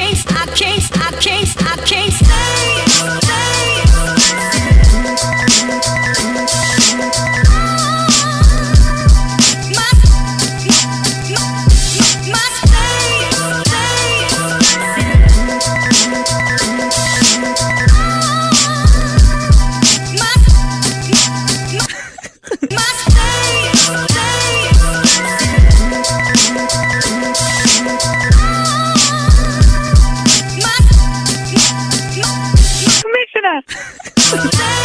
chase, I chase, I chase, I chase. Yeah.